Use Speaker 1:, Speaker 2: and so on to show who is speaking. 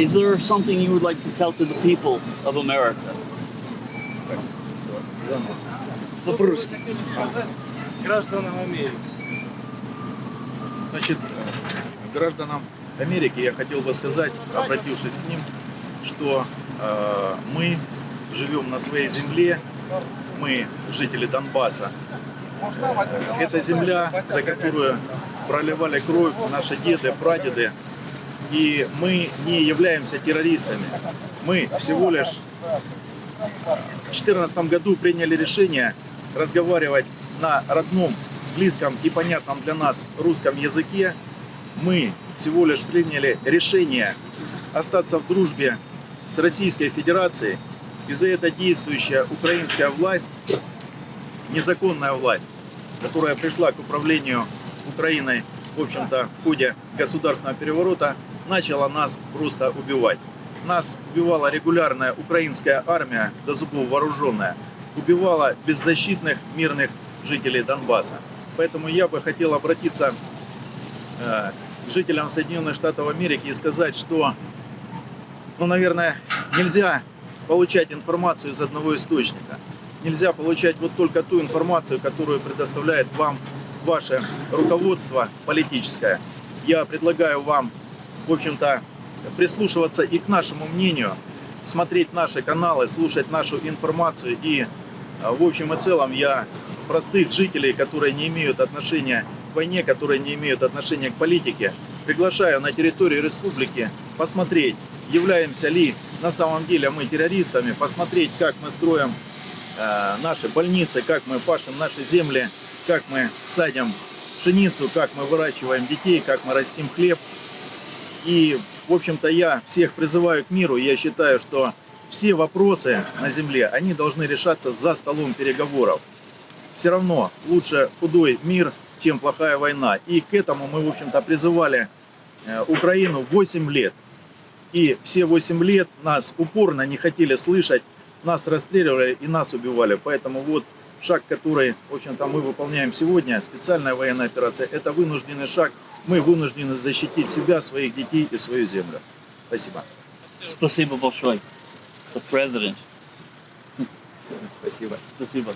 Speaker 1: Is there something you would like to tell to the people of America?
Speaker 2: По-русски.
Speaker 3: Гражданам Америки.
Speaker 2: Значит, гражданам Америки я хотел бы сказать, обратившись к ним, что э, мы живем на своей земле, мы жители Донбасса. Это земля, за которую проливали кровь наши деды, прадеды. И мы не являемся террористами. Мы всего лишь в 2014 году приняли решение разговаривать на родном, близком и понятном для нас русском языке. Мы всего лишь приняли решение остаться в дружбе с Российской Федерацией. И за это действующая украинская власть, незаконная власть, которая пришла к управлению Украиной, в общем-то, в ходе государственного переворота, начала нас просто убивать. Нас убивала регулярная украинская армия, до зубов вооруженная, убивала беззащитных мирных жителей Донбасса. Поэтому я бы хотел обратиться э, к жителям Соединенных Штатов Америки и сказать, что, ну, наверное, нельзя получать информацию из одного источника. Нельзя получать вот только ту информацию, которую предоставляет вам ваше руководство политическое. Я предлагаю вам, в общем-то, прислушиваться и к нашему мнению, смотреть наши каналы, слушать нашу информацию. И а, в общем и целом я простых жителей, которые не имеют отношения к войне, которые не имеют отношения к политике, приглашаю на территорию республики посмотреть, являемся ли на самом деле мы террористами, посмотреть, как мы строим э, наши больницы, как мы пашем наши земли, как мы садим пшеницу, как мы выращиваем детей, как мы растим хлеб. И, в общем-то, я всех призываю к миру. Я считаю, что все вопросы на земле, они должны решаться за столом переговоров. Все равно лучше худой мир, чем плохая война. И к этому мы, в общем-то, призывали э, Украину 8 лет. И все 8 лет нас упорно не хотели слышать, нас расстреливали и нас убивали. Поэтому вот шаг, который, в общем-то, мы выполняем сегодня, специальная военная операция, это вынужденный шаг. Мы вынуждены защитить себя, своих детей и свою землю. Спасибо.
Speaker 1: Спасибо большое. President.
Speaker 2: Спасибо.
Speaker 1: Спасибо.